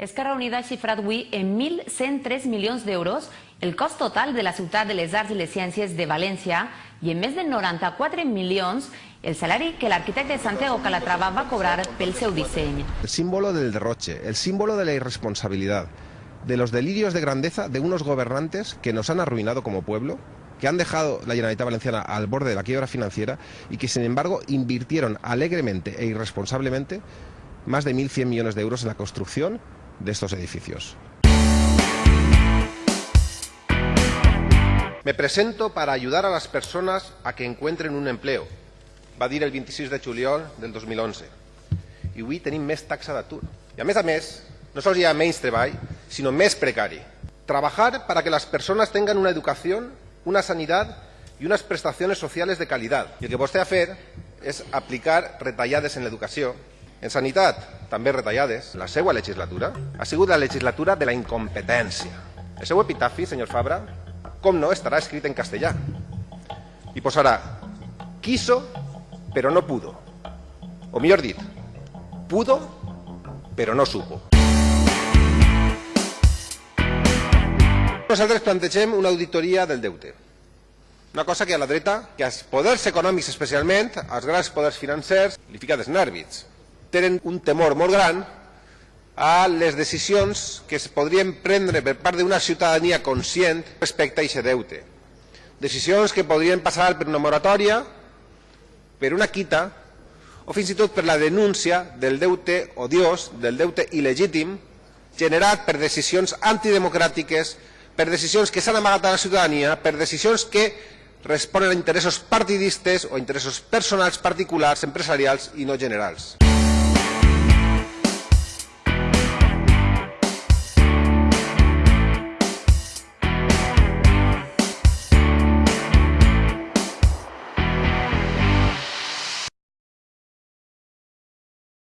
Esquerra Unida ha xifrat avui en 1.103 milions d'euros el cost total de la ciutat de les arts i les ciències de València i en més de 94 milions el salari que l'arquitecte Santiago Calatrava va cobrar pel seu disseny. El símbolo del derroche, el símbolo de la irresponsabilidad, de los delirios de grandeza de unos gobernantes que nos han arruinado como pueblo, que han dejado la Generalitat Valenciana al borde de la quiebra financiera y que sin embargo invirtieron alegremente e irresponsablemente más de 1.100 millones de euros en la construcción de estos edificios. Me presento para ayudar a las personas a que encuentren un empleo, va dir el 26 de juliol del 2011. I avui tenim més taxa d'atur. I a més a més, no sols hi ha menys treball, sinó més precari. Trabajar para que las personas tengan una educación, una sanidad y unas prestaciones sociales de calidad. I el que vostè ha fet és aplicar retallades en l'educació, en sanitat, també retallades. La seva legislatura ha sigut la legislatura de la incompetència. El seu epitafi, senyor Fabra, com no, estarà escrit en castellà. I posarà, quiso, pero no pudo. O millor dit, pudo, pero no supo. Nosaltres plantegem una auditoria del deute. Una cosa que a la dreta, que als poders econòmics especialment, als grans poders financers, li fica dels nervis tenen un temor molt gran a les decisions que es podrien prendre per part d'una ciutadania conscient respecte a aquest deute. Decisions que podrien passar per una moratòria, per una quita, o fins i tot per la denúncia del deute odiós, del deute il·legítim, generat per decisions antidemocràtiques, per decisions que s'han amagat a la ciutadania, per decisions que responen a interessos partidistes o interessos personals particulars, empresarials i no generals.